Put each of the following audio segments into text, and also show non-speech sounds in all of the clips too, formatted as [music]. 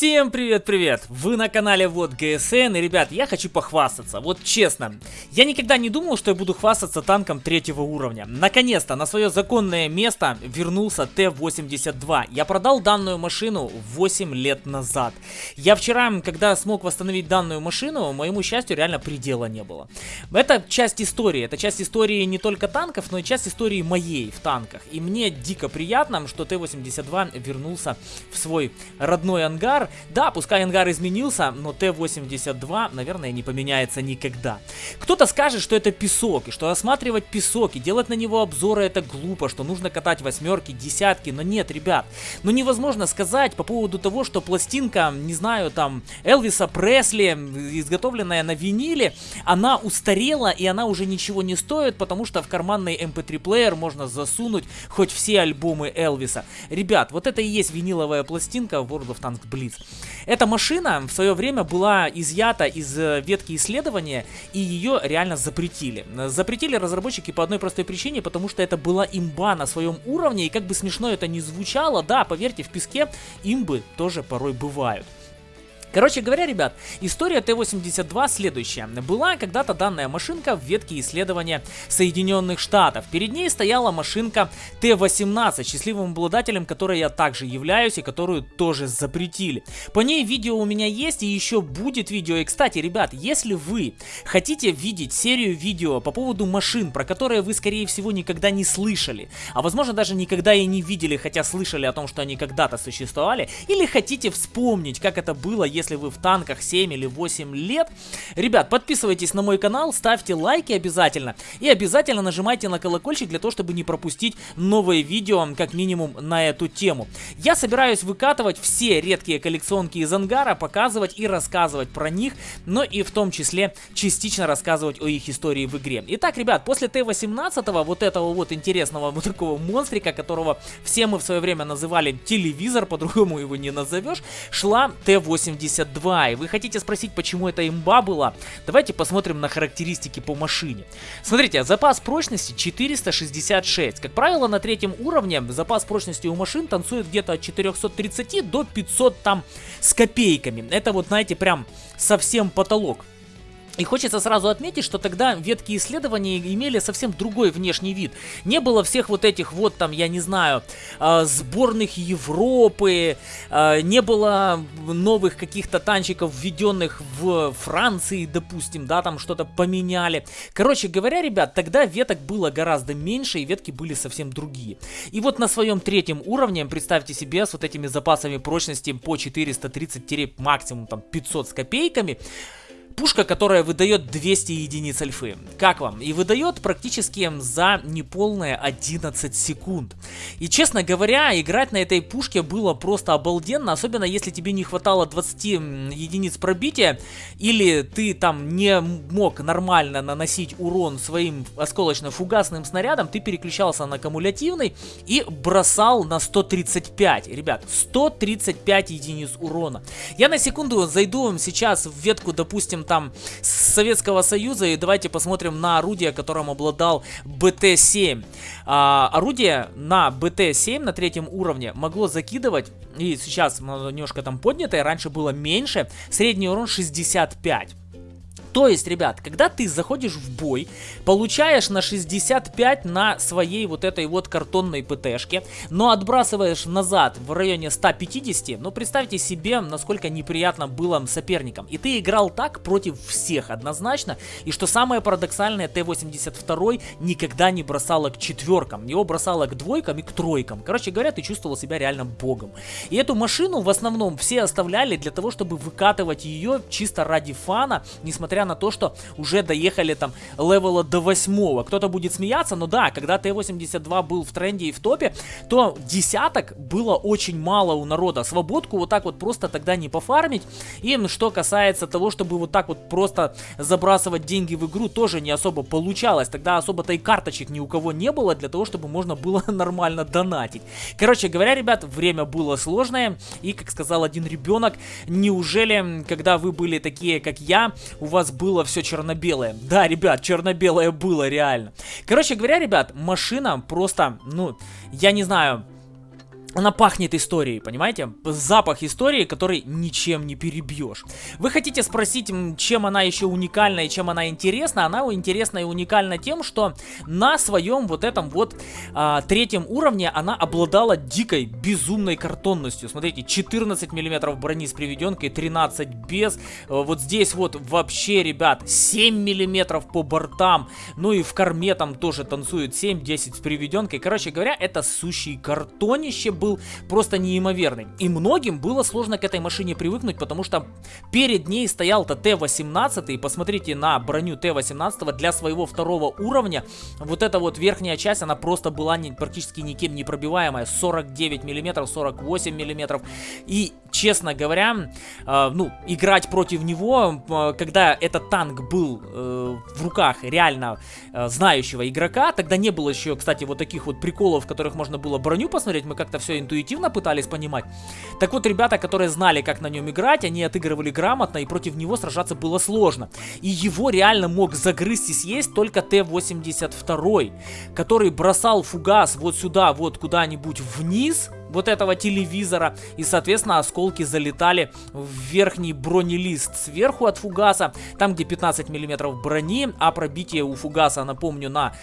Всем привет-привет! Вы на канале Вот ГСН, и, ребят, я хочу похвастаться. Вот честно, я никогда не думал, что я буду хвастаться танком третьего уровня. Наконец-то на свое законное место вернулся Т-82. Я продал данную машину 8 лет назад. Я вчера, когда смог восстановить данную машину, моему счастью, реально предела не было. Это часть истории. Это часть истории не только танков, но и часть истории моей в танках. И мне дико приятно, что Т-82 вернулся в свой родной ангар. Да, пускай ангар изменился, но Т-82, наверное, не поменяется никогда. Кто-то скажет, что это песок, и что осматривать песок и делать на него обзоры это глупо, что нужно катать восьмерки, десятки, но нет, ребят. Ну невозможно сказать по поводу того, что пластинка, не знаю, там, Элвиса Пресли, изготовленная на виниле, она устарела и она уже ничего не стоит, потому что в карманный MP3 эм плеер можно засунуть хоть все альбомы Элвиса. Ребят, вот это и есть виниловая пластинка World of Tanks Blitz. Эта машина в свое время была изъята из э, ветки исследования, и ее реально запретили. Запретили разработчики по одной простой причине, потому что это была имба на своем уровне, и как бы смешно это ни звучало, да, поверьте, в песке имбы тоже порой бывают. Короче говоря, ребят, история Т-82 следующая. Была когда-то данная машинка в ветке исследования Соединенных Штатов. Перед ней стояла машинка Т-18, счастливым обладателем которой я также являюсь и которую тоже запретили. По ней видео у меня есть и еще будет видео. И кстати, ребят, если вы хотите видеть серию видео по поводу машин, про которые вы скорее всего никогда не слышали, а возможно даже никогда и не видели, хотя слышали о том, что они когда-то существовали, или хотите вспомнить, как это было, вы в танках 7 или 8 лет. Ребят, подписывайтесь на мой канал, ставьте лайки обязательно. И обязательно нажимайте на колокольчик для того, чтобы не пропустить новые видео, как минимум, на эту тему. Я собираюсь выкатывать все редкие коллекционки из ангара, показывать и рассказывать про них, но и в том числе частично рассказывать о их истории в игре. Итак, ребят, после Т-18, вот этого вот интересного вот такого монстрика, которого все мы в свое время называли телевизор, по-другому его не назовешь, шла Т-80 72. И вы хотите спросить, почему это имба была? Давайте посмотрим на характеристики по машине. Смотрите, запас прочности 466. Как правило, на третьем уровне запас прочности у машин танцует где-то от 430 до 500 там с копейками. Это вот, знаете, прям совсем потолок. И хочется сразу отметить, что тогда ветки исследования имели совсем другой внешний вид. Не было всех вот этих вот там, я не знаю, а, сборных Европы, а, не было новых каких-то танчиков, введенных в Франции, допустим, да, там что-то поменяли. Короче говоря, ребят, тогда веток было гораздо меньше, и ветки были совсем другие. И вот на своем третьем уровне, представьте себе, с вот этими запасами прочности по 430 максимум там 500 с копейками, Пушка, которая выдает 200 единиц альфы. Как вам? И выдает практически за неполные 11 секунд. И честно говоря, играть на этой пушке было просто обалденно, особенно если тебе не хватало 20 единиц пробития, или ты там не мог нормально наносить урон своим осколочно-фугасным снарядом, ты переключался на кумулятивный и бросал на 135. Ребят, 135 единиц урона. Я на секунду зайду сейчас в ветку, допустим, там Советского Союза. И давайте посмотрим на орудие, которым обладал БТ-7. А, орудие на БТ-7 на третьем уровне могло закидывать, и сейчас немножко там поднятое, раньше было меньше, средний урон 65. То есть, ребят, когда ты заходишь в бой, получаешь на 65 на своей вот этой вот картонной ПТшке, но отбрасываешь назад в районе 150, ну представьте себе, насколько неприятно было соперникам. И ты играл так против всех однозначно, и что самое парадоксальное, Т-82 никогда не бросала к четверкам, его бросала к двойкам и к тройкам. Короче говоря, ты чувствовал себя реально богом. И эту машину в основном все оставляли для того, чтобы выкатывать ее чисто ради фана, несмотря несмотря на то, что уже доехали там левела до 8. Кто-то будет смеяться, но да, когда Т-82 был в тренде и в топе, то десяток было очень мало у народа. Свободку вот так вот просто тогда не пофармить. И что касается того, чтобы вот так вот просто забрасывать деньги в игру, тоже не особо получалось. Тогда особо-то и карточек ни у кого не было для того, чтобы можно было [laughs] нормально донатить. Короче говоря, ребят, время было сложное. И, как сказал один ребенок, неужели, когда вы были такие, как я, у вас было все черно-белое. Да, ребят, черно-белое было реально. Короче говоря, ребят, машина просто, ну, я не знаю, она пахнет историей, понимаете? Запах истории, который ничем не перебьешь. Вы хотите спросить, чем она еще уникальна и чем она интересна? Она интересна и уникальна тем, что на своем вот этом вот а, третьем уровне она обладала дикой, безумной картонностью. Смотрите, 14 миллиметров брони с приведенкой, 13 без. Вот здесь вот вообще, ребят, 7 миллиметров по бортам. Ну и в корме там тоже танцует 7-10 с приведенкой. Короче говоря, это сущий картонище был просто неимоверный. И многим было сложно к этой машине привыкнуть, потому что перед ней стоял-то Т-18, и посмотрите на броню Т-18 для своего второго уровня. Вот эта вот верхняя часть, она просто была не, практически никем не пробиваемая. 49 миллиметров, 48 миллиметров. И, честно говоря, э, ну, играть против него, э, когда этот танк был э, в руках реально э, знающего игрока, тогда не было еще, кстати, вот таких вот приколов, в которых можно было броню посмотреть, мы как-то все интуитивно пытались понимать. Так вот, ребята, которые знали, как на нем играть, они отыгрывали грамотно, и против него сражаться было сложно. И его реально мог загрызть и съесть только Т-82, который бросал фугас вот сюда, вот куда-нибудь вниз, вот этого телевизора. И, соответственно, осколки залетали в верхний бронелист сверху от фугаса, там, где 15 миллиметров брони, а пробитие у фугаса, напомню, на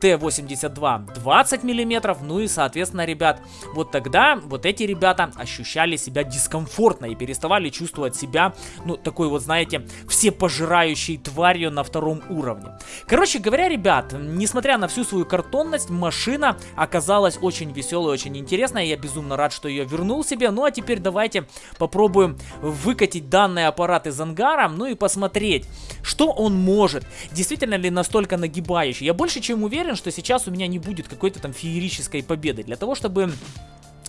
Т-82 20 миллиметров, ну и, соответственно, ребят, вот тогда вот эти ребята ощущали себя дискомфортно и переставали чувствовать себя, ну, такой вот, знаете, всепожирающей тварью на втором уровне. Короче говоря, ребят, несмотря на всю свою картонность, машина оказалась очень веселой, очень интересной, я безумно рад, что ее вернул себе. Ну а теперь давайте попробуем выкатить данный аппарат из ангара, ну и посмотреть, что он может. Действительно ли настолько нагибающий? Я больше чем уверен, что сейчас у меня не будет какой-то там феерической победы. Для того, чтобы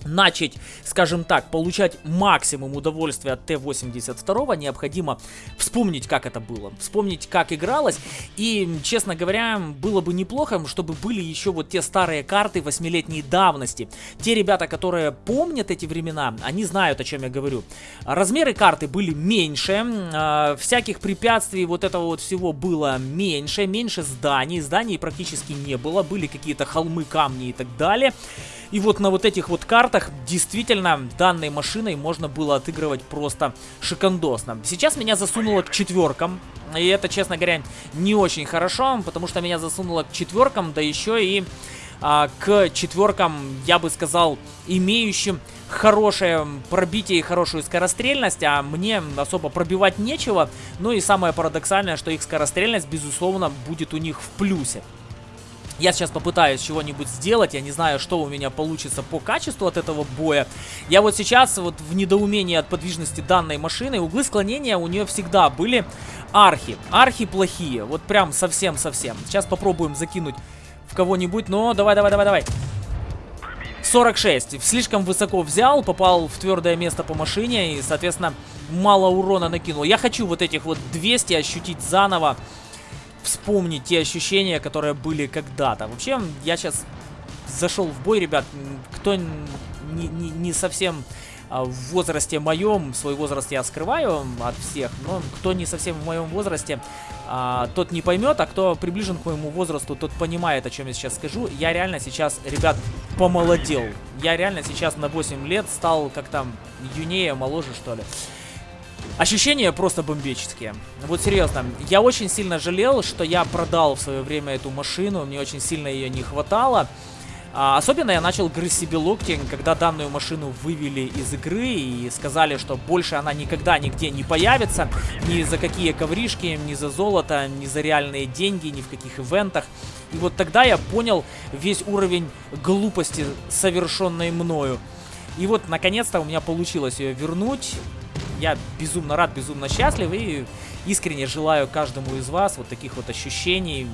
начать, скажем так, получать максимум удовольствия от Т-82, необходимо вспомнить, как это было, вспомнить, как игралось. И, честно говоря, было бы неплохо, чтобы были еще вот те старые карты восьмилетней давности. Те ребята, которые помнят эти времена, они знают, о чем я говорю. Размеры карты были меньше, э, всяких препятствий вот этого вот всего было меньше, меньше зданий, зданий практически не было, были какие-то холмы, камни и так далее. И вот на вот этих вот картах действительно данной машиной можно было отыгрывать просто шикандосно. Сейчас меня засунуло к четверкам. И это, честно говоря, не очень хорошо, потому что меня засунуло к четверкам, да еще и а, к четверкам, я бы сказал, имеющим хорошее пробитие и хорошую скорострельность, а мне особо пробивать нечего. Ну и самое парадоксальное, что их скорострельность, безусловно, будет у них в плюсе. Я сейчас попытаюсь чего-нибудь сделать, я не знаю, что у меня получится по качеству от этого боя. Я вот сейчас вот в недоумении от подвижности данной машины, углы склонения у нее всегда были архи. Архи плохие, вот прям совсем-совсем. Сейчас попробуем закинуть в кого-нибудь, но давай, давай, давай, давай. 46. Слишком высоко взял, попал в твердое место по машине и, соответственно, мало урона накинул. Я хочу вот этих вот 200 ощутить заново вспомнить те ощущения, которые были когда-то. Вообще, я сейчас зашел в бой, ребят, кто не, не, не совсем а, в возрасте моем, свой возраст я скрываю от всех, но кто не совсем в моем возрасте, а, тот не поймет, а кто приближен к моему возрасту, тот понимает, о чем я сейчас скажу. Я реально сейчас, ребят, помолодел. Я реально сейчас на 8 лет стал как там юнее, моложе, что ли. Ощущения просто бомбические. Вот серьезно, я очень сильно жалел, что я продал в свое время эту машину, мне очень сильно ее не хватало. А, особенно я начал грызть себе локти, когда данную машину вывели из игры и сказали, что больше она никогда нигде не появится. Ни за какие ковришки, ни за золото, ни за реальные деньги, ни в каких ивентах. И вот тогда я понял весь уровень глупости, совершенной мною. И вот, наконец-то, у меня получилось ее вернуть я безумно рад, безумно счастлив и искренне желаю каждому из вас вот таких вот ощущений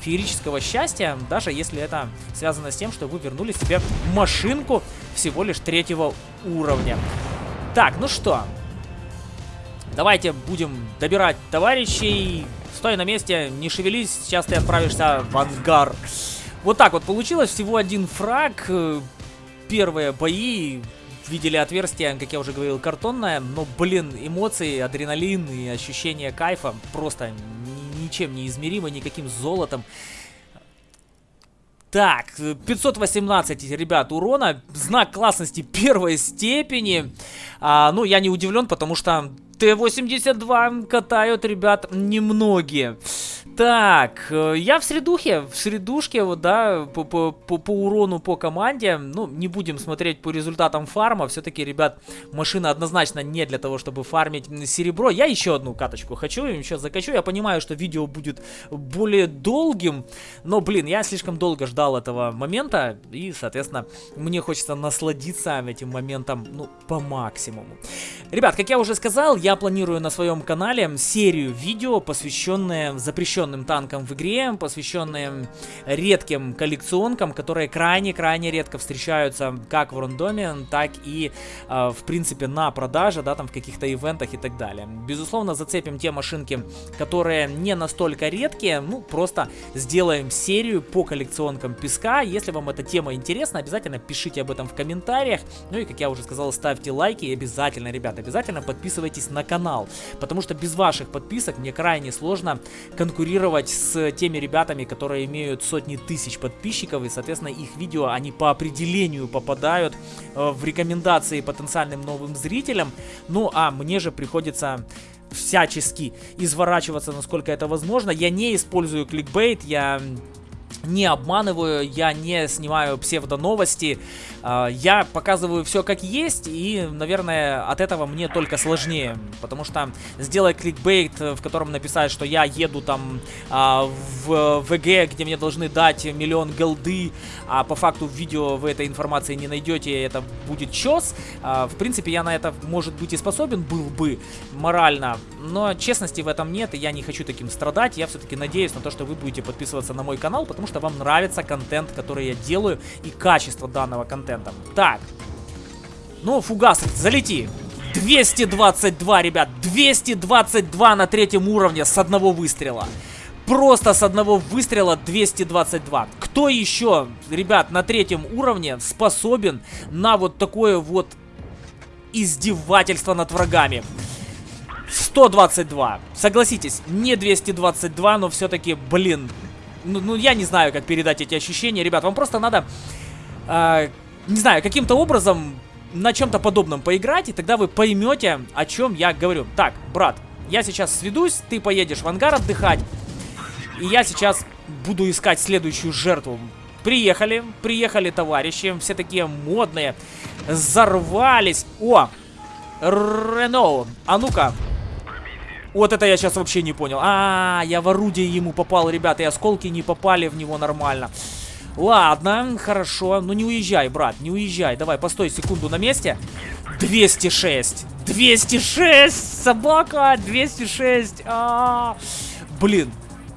феерического счастья, даже если это связано с тем, что вы вернули себе машинку всего лишь третьего уровня. Так, ну что, давайте будем добирать товарищей. Стой на месте, не шевелись, сейчас ты отправишься в ангар. Вот так вот получилось, всего один фраг. Первые бои видели отверстие, как я уже говорил, картонное, но, блин, эмоции, адреналин и ощущение кайфа просто ничем не измеримы, никаким золотом. Так, 518, ребят, урона. Знак классности первой степени. А, ну, я не удивлен, потому что Т-82 катают, ребят, немногие. Так, э, я в средухе, в средушке, вот, да, по, по, по, по урону по команде. Ну, не будем смотреть по результатам фарма. Все-таки, ребят, машина однозначно не для того, чтобы фармить серебро. Я еще одну каточку хочу, еще закачу. Я понимаю, что видео будет более долгим, но, блин, я слишком долго ждал этого момента. И, соответственно, мне хочется насладиться этим моментом, ну, по максимуму. Ребят, как я уже сказал, я планирую на своем канале серию видео, посвященные запрещенным посвященным танкам в игре, посвященные редким коллекционкам, которые крайне-крайне редко встречаются как в рандоме, так и, э, в принципе, на продаже, да, там в каких-то ивентах и так далее. Безусловно, зацепим те машинки, которые не настолько редкие, ну, просто сделаем серию по коллекционкам песка. Если вам эта тема интересна, обязательно пишите об этом в комментариях. Ну и, как я уже сказал, ставьте лайки и обязательно, ребят, обязательно подписывайтесь на канал, потому что без ваших подписок мне крайне сложно конкурировать конкурировать с теми ребятами, которые имеют сотни тысяч подписчиков, и, соответственно, их видео, они по определению попадают э, в рекомендации потенциальным новым зрителям. Ну, а мне же приходится всячески изворачиваться, насколько это возможно. Я не использую кликбейт, я не обманываю, я не снимаю псевдоновости, а, я показываю все как есть, и, наверное, от этого мне только сложнее, потому что сделать кликбейт, в котором написать, что я еду там а, в ВГ, где мне должны дать миллион голды, а по факту в видео вы этой информации не найдете, это будет чес. А, в принципе, я на это, может быть, и способен был бы морально, но честности в этом нет, и я не хочу таким страдать, я все-таки надеюсь на то, что вы будете подписываться на мой канал, потому что вам нравится контент, который я делаю, и качество данного контента. Так. Ну, фугас, залети. 222, ребят. 222 на третьем уровне с одного выстрела. Просто с одного выстрела 222. Кто еще, ребят, на третьем уровне способен на вот такое вот издевательство над врагами? 122. Согласитесь, не 222, но все-таки, блин. Ну, ну, я не знаю, как передать эти ощущения. Ребят, вам просто надо... Э, не знаю, каким-то образом на чем-то подобном поиграть, и тогда вы поймете, о чем я говорю. Так, брат, я сейчас сведусь, ты поедешь в ангар отдыхать, и я сейчас буду искать следующую жертву. Приехали, приехали товарищи, все такие модные, взорвались. О, Рено, а ну-ка. Вот это я сейчас вообще не понял. А, -а, -а я в орудие ему попал, ребята, и осколки не попали в него нормально. Ладно, хорошо. Ну не уезжай, брат, не уезжай. Давай, постой секунду на месте. 206. 206! Собака! 206! А -а -а. Блин,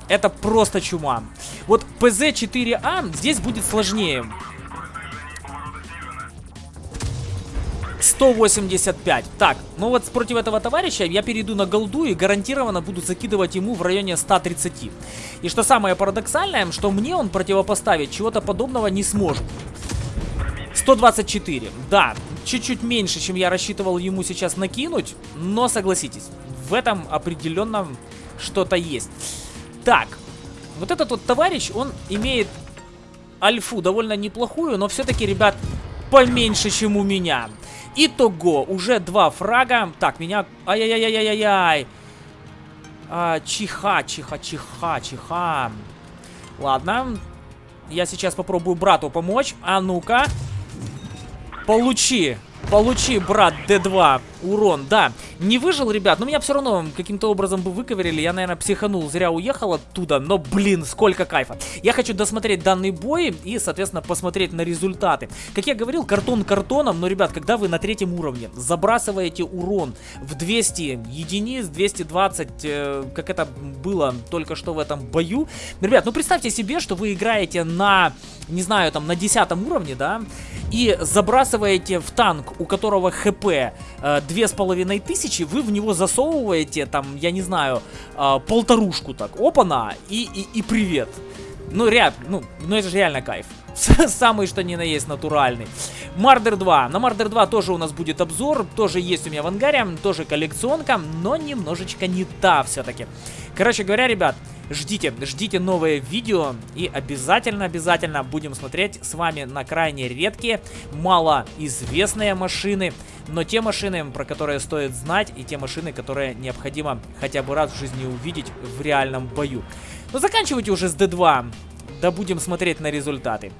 это просто чума. Вот ПЗ-4А здесь будет сложнее. 185. Так, ну вот против этого товарища я перейду на голду и гарантированно буду закидывать ему в районе 130. И что самое парадоксальное, что мне он противопоставить чего-то подобного не сможет. 124. Да, чуть-чуть меньше, чем я рассчитывал ему сейчас накинуть, но согласитесь, в этом определенно что-то есть. Так, вот этот вот товарищ, он имеет альфу довольно неплохую, но все-таки, ребят, поменьше, чем у меня. Итого, уже два фрага. Так, меня... Ай-яй-яй-яй-яй-яй. А, чиха, чиха, чиха, чиха. Ладно. Я сейчас попробую брату помочь. А ну-ка. Получи. Получи, брат, D2. Урон, да. Не выжил, ребят, но меня все равно каким-то образом бы выковырили. Я, наверное, психанул, зря уехал оттуда. Но, блин, сколько кайфа. Я хочу досмотреть данный бой и, соответственно, посмотреть на результаты. Как я говорил, картон картоном, но, ребят, когда вы на третьем уровне забрасываете урон в 200 единиц, 220, э, как это было только что в этом бою. Ребят, ну представьте себе, что вы играете на, не знаю, там, на 10 уровне, да, и забрасываете в танк, у которого хп э, две с половиной тысячи, вы в него засовываете, там, я не знаю, э, полторушку так, опа-на, и, и, и привет. Ну, ряд, ну, ну это же реально кайф. Самый что ни на есть натуральный. Мардер 2. На Мардер 2 тоже у нас будет обзор. Тоже есть у меня в ангаре. Тоже коллекционка. Но немножечко не та все-таки. Короче говоря, ребят, ждите, ждите новые видео. И обязательно-обязательно будем смотреть с вами на крайне редкие, малоизвестные машины. Но те машины, про которые стоит знать, и те машины, которые необходимо хотя бы раз в жизни увидеть в реальном бою. Но заканчивайте уже с D2. Да будем смотреть на результаты.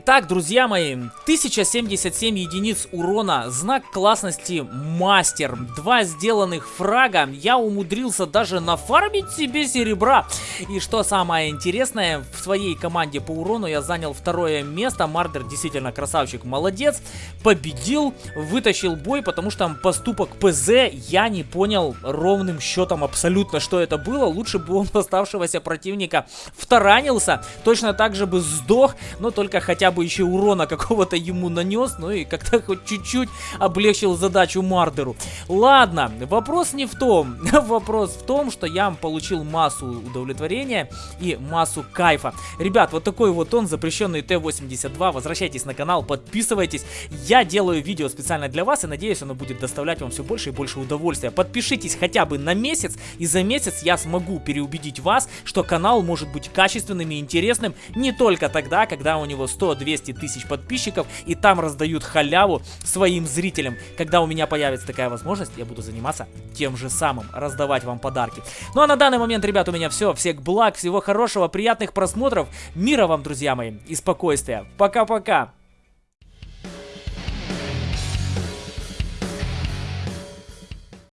Итак, друзья мои, 1077 единиц урона, знак классности мастер, два сделанных фрага, я умудрился даже нафармить себе серебра. И что самое интересное, в своей команде по урону я занял второе место, Мардер действительно красавчик, молодец, победил, вытащил бой, потому что поступок ПЗ. Я не понял ровным счетом абсолютно, что это было, лучше бы он [laughs] оставшегося противника втаранился, точно так же бы сдох, но только хотя хотя бы еще урона какого-то ему нанес, ну и как-то хоть чуть-чуть облегчил задачу Мардеру. Ладно, вопрос не в том. [laughs] вопрос в том, что я получил массу удовлетворения и массу кайфа. Ребят, вот такой вот он, запрещенный Т-82. Возвращайтесь на канал, подписывайтесь. Я делаю видео специально для вас и надеюсь, оно будет доставлять вам все больше и больше удовольствия. Подпишитесь хотя бы на месяц, и за месяц я смогу переубедить вас, что канал может быть качественным и интересным не только тогда, когда у него 100 100-200 тысяч подписчиков, и там раздают халяву своим зрителям. Когда у меня появится такая возможность, я буду заниматься тем же самым, раздавать вам подарки. Ну а на данный момент, ребят, у меня все. Всех благ, всего хорошего, приятных просмотров, мира вам, друзья мои, и спокойствия. Пока-пока!